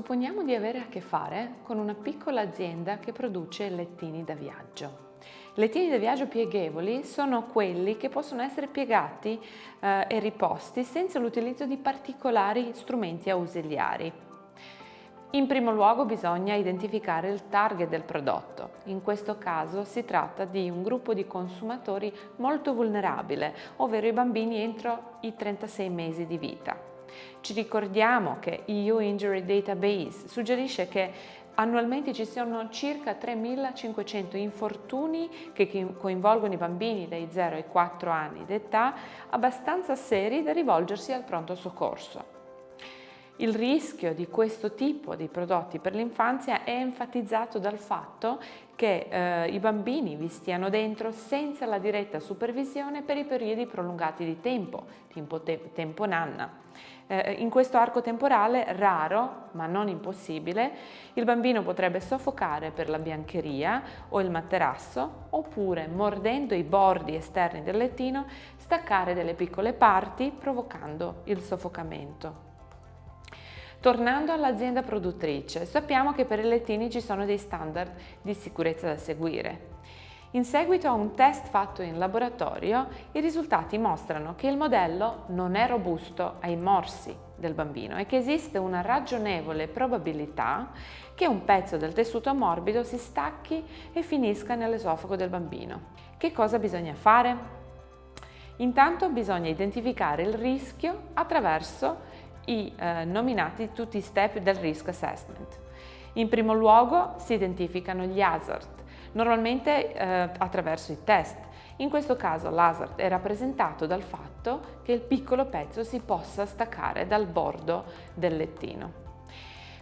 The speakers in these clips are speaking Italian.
Supponiamo di avere a che fare con una piccola azienda che produce lettini da viaggio. Lettini da viaggio pieghevoli sono quelli che possono essere piegati eh, e riposti senza l'utilizzo di particolari strumenti ausiliari. In primo luogo bisogna identificare il target del prodotto. In questo caso si tratta di un gruppo di consumatori molto vulnerabile, ovvero i bambini entro i 36 mesi di vita. Ci ricordiamo che EU Injury Database suggerisce che annualmente ci sono circa 3.500 infortuni che coinvolgono i bambini dai 0 ai 4 anni d'età abbastanza seri da rivolgersi al pronto soccorso. Il rischio di questo tipo di prodotti per l'infanzia è enfatizzato dal fatto che eh, i bambini vi stiano dentro senza la diretta supervisione per i periodi prolungati di tempo, tempo, te tempo nanna. Eh, in questo arco temporale raro, ma non impossibile, il bambino potrebbe soffocare per la biancheria o il materasso oppure mordendo i bordi esterni del lettino staccare delle piccole parti provocando il soffocamento. Tornando all'azienda produttrice, sappiamo che per i lettini ci sono dei standard di sicurezza da seguire. In seguito a un test fatto in laboratorio, i risultati mostrano che il modello non è robusto ai morsi del bambino e che esiste una ragionevole probabilità che un pezzo del tessuto morbido si stacchi e finisca nell'esofago del bambino. Che cosa bisogna fare? Intanto bisogna identificare il rischio attraverso i eh, nominati tutti i step del risk assessment. In primo luogo si identificano gli hazard, normalmente eh, attraverso i test. In questo caso l'hazard è rappresentato dal fatto che il piccolo pezzo si possa staccare dal bordo del lettino.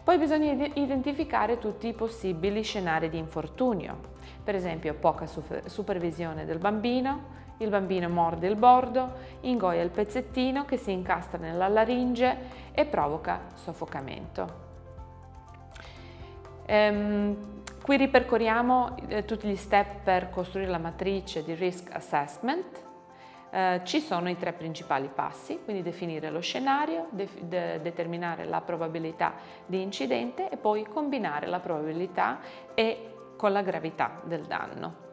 Poi bisogna identificare tutti i possibili scenari di infortunio, per esempio poca supervisione del bambino, il bambino morde il bordo, ingoia il pezzettino che si incastra nella laringe e provoca soffocamento. Ehm, qui ripercorriamo eh, tutti gli step per costruire la matrice di risk assessment. Eh, ci sono i tre principali passi, quindi definire lo scenario, de de determinare la probabilità di incidente e poi combinare la probabilità e con la gravità del danno.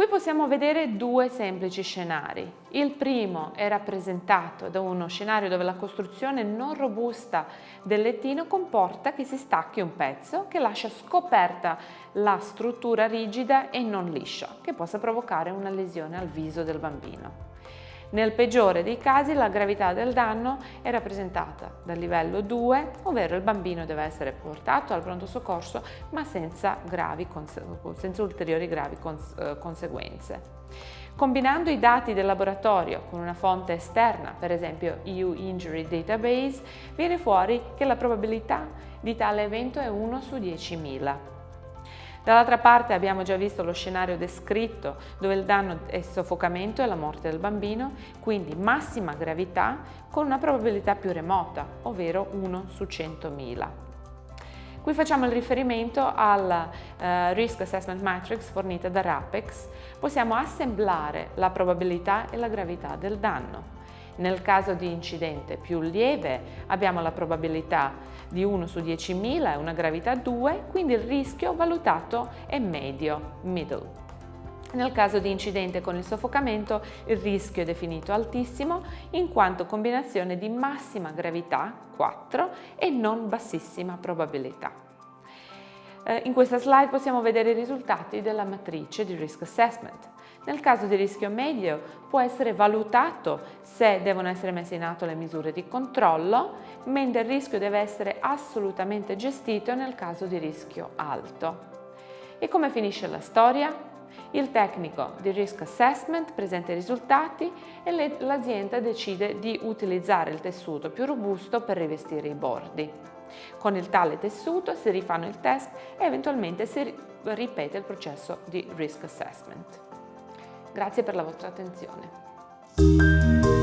Qui possiamo vedere due semplici scenari. Il primo è rappresentato da uno scenario dove la costruzione non robusta del lettino comporta che si stacchi un pezzo che lascia scoperta la struttura rigida e non liscia, che possa provocare una lesione al viso del bambino. Nel peggiore dei casi la gravità del danno è rappresentata dal livello 2, ovvero il bambino deve essere portato al pronto soccorso ma senza, gravi, senza ulteriori gravi eh, conseguenze. Combinando i dati del laboratorio con una fonte esterna, per esempio EU Injury Database, viene fuori che la probabilità di tale evento è 1 su 10.000. Dall'altra parte abbiamo già visto lo scenario descritto dove il danno è soffocamento e la morte del bambino, quindi massima gravità con una probabilità più remota, ovvero 1 su 100.000. Qui facciamo il riferimento al uh, Risk Assessment Matrix fornita da RAPEX. Possiamo assemblare la probabilità e la gravità del danno. Nel caso di incidente più lieve abbiamo la probabilità di 1 su 10.000 e una gravità 2, quindi il rischio valutato è medio, middle. Nel caso di incidente con il soffocamento il rischio è definito altissimo in quanto combinazione di massima gravità 4 e non bassissima probabilità. Eh, in questa slide possiamo vedere i risultati della matrice di Risk Assessment. Nel caso di rischio medio può essere valutato se devono essere messe in atto le misure di controllo, mentre il rischio deve essere assolutamente gestito nel caso di rischio alto. E come finisce la storia? Il tecnico di Risk Assessment presenta i risultati e l'azienda decide di utilizzare il tessuto più robusto per rivestire i bordi. Con il tale tessuto si rifanno il test e eventualmente si ripete il processo di risk assessment. Grazie per la vostra attenzione.